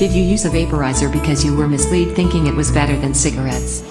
Did you use a vaporizer because you were misled thinking it was better than cigarettes?